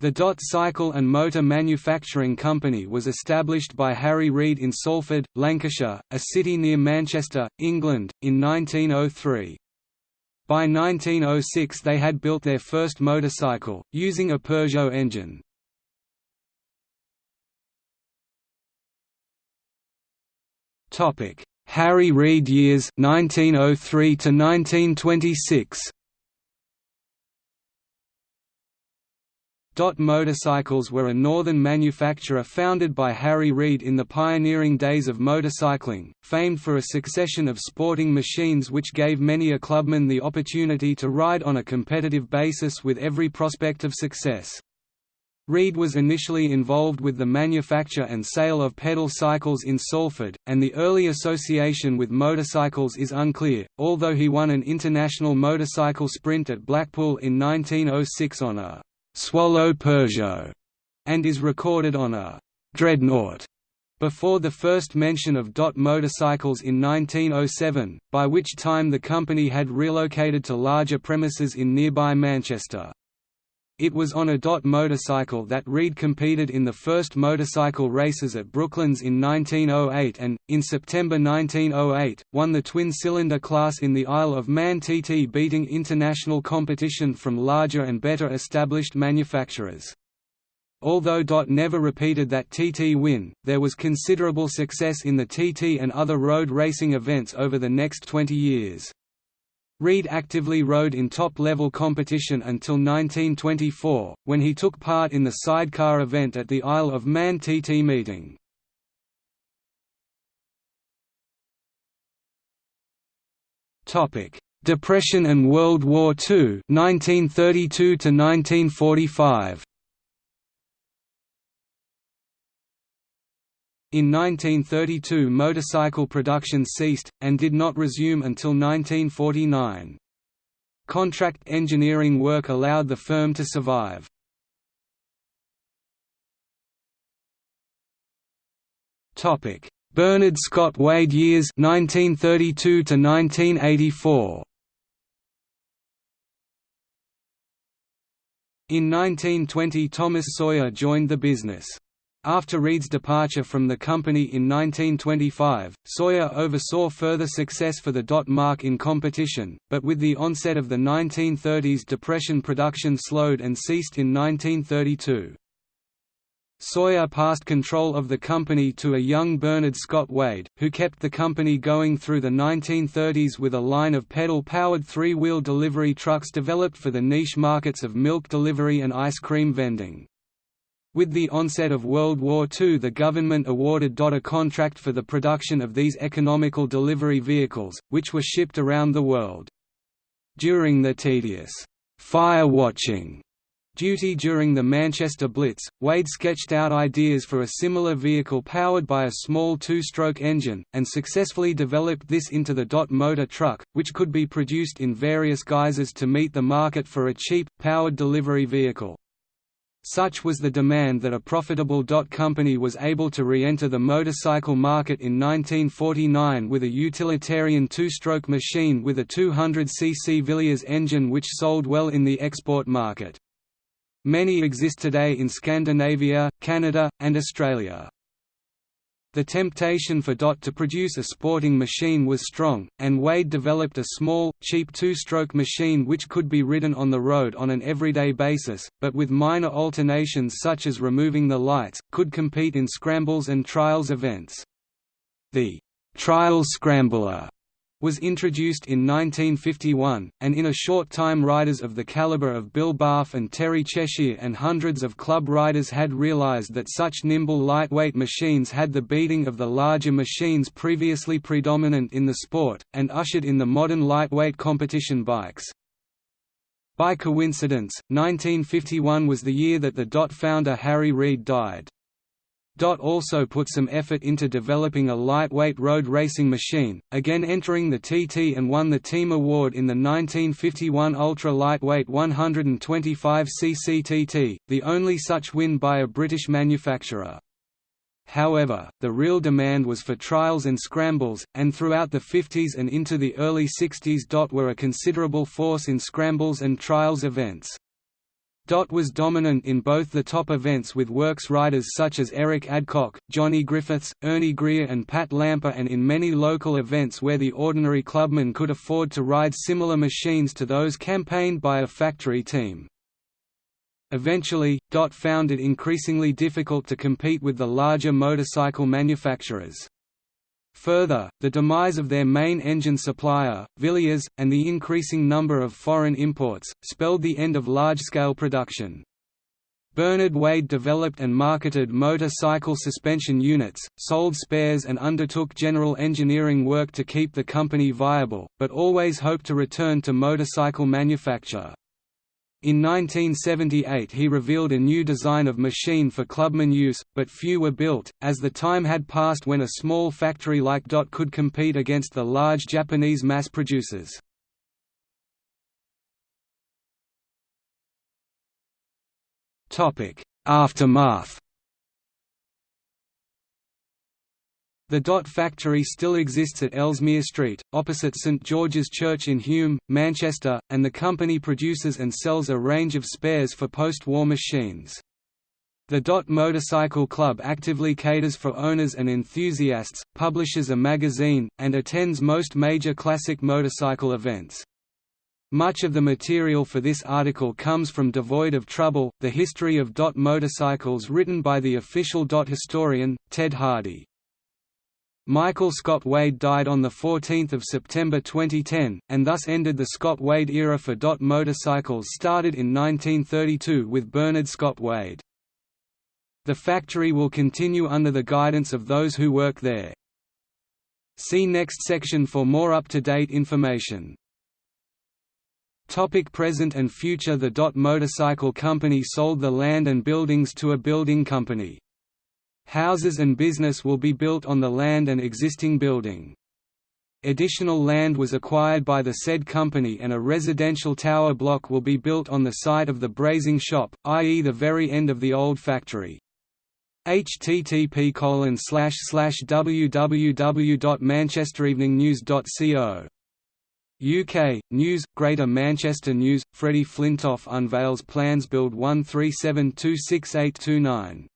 The Dot Cycle and Motor Manufacturing Company was established by Harry Reed in Salford, Lancashire, a city near Manchester, England, in 1903. By 1906 they had built their first motorcycle, using a Peugeot engine. Harry Reed years 1903 to 1926 Dot Motorcycles were a northern manufacturer founded by Harry Reed in the pioneering days of motorcycling, famed for a succession of sporting machines which gave many a clubman the opportunity to ride on a competitive basis with every prospect of success. Reed was initially involved with the manufacture and sale of pedal cycles in Salford, and the early association with motorcycles is unclear, although he won an international motorcycle sprint at Blackpool in 1906 on a Swallow Peugeot, and is recorded on a Dreadnought before the first mention of Dot motorcycles in 1907, by which time the company had relocated to larger premises in nearby Manchester. It was on a Dot motorcycle that Reed competed in the first motorcycle races at Brooklands in 1908 and, in September 1908, won the twin-cylinder class in the Isle of Man TT beating international competition from larger and better established manufacturers. Although Dot never repeated that TT win, there was considerable success in the TT and other road racing events over the next 20 years. Reed actively rode in top-level competition until 1924, when he took part in the sidecar event at the Isle of Man TT meeting. Depression and World War II 1932 to 1945 In 1932 motorcycle production ceased, and did not resume until 1949. Contract engineering work allowed the firm to survive. Bernard Scott Wade years 1932 to 1984 In 1920 Thomas Sawyer joined the business. After Reed's departure from the company in 1925, Sawyer oversaw further success for the Dot marque in competition, but with the onset of the 1930s depression production slowed and ceased in 1932. Sawyer passed control of the company to a young Bernard Scott Wade, who kept the company going through the 1930s with a line of pedal-powered three-wheel delivery trucks developed for the niche markets of milk delivery and ice cream vending. With the onset of World War II the government awarded Dot a contract for the production of these economical delivery vehicles, which were shipped around the world. During the tedious «fire watching» duty during the Manchester Blitz, Wade sketched out ideas for a similar vehicle powered by a small two-stroke engine, and successfully developed this into the Dot motor truck, which could be produced in various guises to meet the market for a cheap, powered delivery vehicle. Such was the demand that a profitable dot company was able to re-enter the motorcycle market in 1949 with a utilitarian two-stroke machine with a 200 cc Villiers engine which sold well in the export market. Many exist today in Scandinavia, Canada, and Australia. The temptation for Dot to produce a sporting machine was strong, and Wade developed a small, cheap two-stroke machine which could be ridden on the road on an everyday basis, but with minor alterations such as removing the lights, could compete in scrambles and trials events. The «trial scrambler» was introduced in 1951, and in a short time riders of the caliber of Bill Barugh and Terry Cheshire and hundreds of club riders had realized that such nimble lightweight machines had the beating of the larger machines previously predominant in the sport, and ushered in the modern lightweight competition bikes. By coincidence, 1951 was the year that the DOT founder Harry Reed died. Dot also put some effort into developing a lightweight road racing machine, again entering the TT and won the team award in the 1951 ultra-lightweight 125cc TT, the only such win by a British manufacturer. However, the real demand was for trials and scrambles, and throughout the 50s and into the early 60s Dot were a considerable force in scrambles and trials events. Dot was dominant in both the top events with works riders such as Eric Adcock, Johnny Griffiths, Ernie Greer and Pat Lamper and in many local events where the ordinary clubman could afford to ride similar machines to those campaigned by a factory team. Eventually, Dot found it increasingly difficult to compete with the larger motorcycle manufacturers. Further, the demise of their main engine supplier, Villiers, and the increasing number of foreign imports, spelled the end of large-scale production. Bernard Wade developed and marketed motorcycle suspension units, sold spares and undertook general engineering work to keep the company viable, but always hoped to return to motorcycle manufacture. In 1978 he revealed a new design of machine for clubman use, but few were built, as the time had passed when a small factory like Dot could compete against the large Japanese mass producers. Aftermath The Dot factory still exists at Ellesmere Street, opposite St George's Church in Hulme, Manchester, and the company produces and sells a range of spares for post-war machines. The Dot Motorcycle Club actively caters for owners and enthusiasts, publishes a magazine, and attends most major classic motorcycle events. Much of the material for this article comes from Devoid of Trouble, the history of Dot motorcycles written by the official Dot historian, Ted Hardy. Michael Scott Wade died on 14 September 2010, and thus ended the Scott Wade era for Dot motorcycles started in 1932 with Bernard Scott Wade. The factory will continue under the guidance of those who work there. See next section for more up-to-date information. Topic present and future The Dot Motorcycle Company sold the land and buildings to a building company. Houses and business will be built on the land and existing building. Additional land was acquired by the said company and a residential tower block will be built on the site of the brazing shop, i.e. the very end of the old factory. http www.manchestereveningnews.co UK, News, Greater Manchester News, Freddie Flintoff unveils plans build 1372689